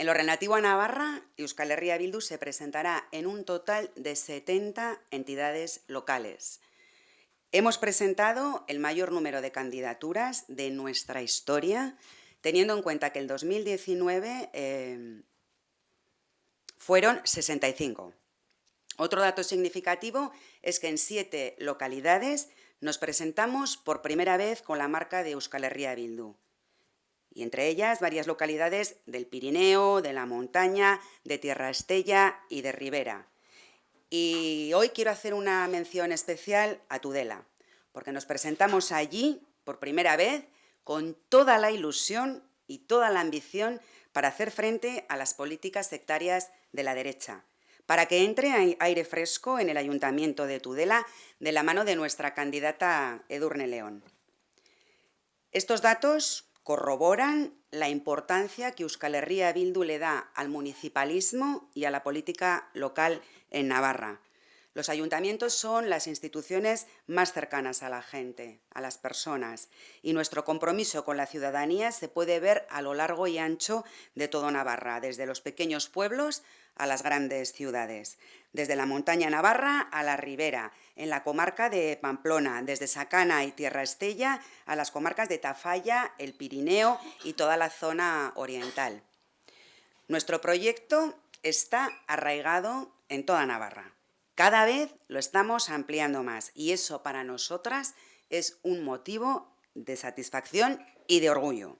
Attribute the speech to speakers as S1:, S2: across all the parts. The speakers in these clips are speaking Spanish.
S1: En lo relativo a Navarra, Euskal Herria Bildu se presentará en un total de 70 entidades locales. Hemos presentado el mayor número de candidaturas de nuestra historia, teniendo en cuenta que el 2019 eh, fueron 65. Otro dato significativo es que en siete localidades nos presentamos por primera vez con la marca de Euskal Herria Bildu y entre ellas varias localidades del Pirineo, de la montaña, de Tierra Estella y de Ribera. Y hoy quiero hacer una mención especial a Tudela, porque nos presentamos allí por primera vez con toda la ilusión y toda la ambición para hacer frente a las políticas sectarias de la derecha, para que entre aire fresco en el Ayuntamiento de Tudela de la mano de nuestra candidata Edurne León. Estos datos corroboran la importancia que Euskal Herria Bildu le da al municipalismo y a la política local en Navarra. Los ayuntamientos son las instituciones más cercanas a la gente, a las personas, y nuestro compromiso con la ciudadanía se puede ver a lo largo y ancho de todo Navarra, desde los pequeños pueblos a las grandes ciudades, desde la montaña navarra a la ribera, en la comarca de Pamplona, desde Sacana y Tierra Estella a las comarcas de Tafalla, el Pirineo y toda la zona oriental. Nuestro proyecto está arraigado en toda Navarra. Cada vez lo estamos ampliando más y eso para nosotras es un motivo de satisfacción y de orgullo.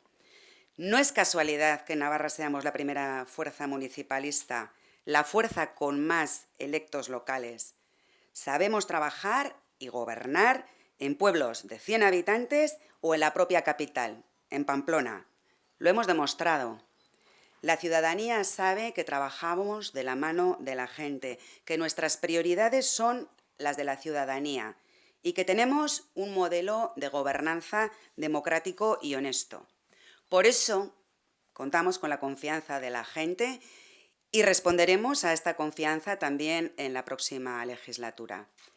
S1: No es casualidad que en Navarra seamos la primera fuerza municipalista, la fuerza con más electos locales. Sabemos trabajar y gobernar en pueblos de 100 habitantes o en la propia capital, en Pamplona. Lo hemos demostrado. La ciudadanía sabe que trabajamos de la mano de la gente, que nuestras prioridades son las de la ciudadanía y que tenemos un modelo de gobernanza democrático y honesto. Por eso contamos con la confianza de la gente y responderemos a esta confianza también en la próxima legislatura.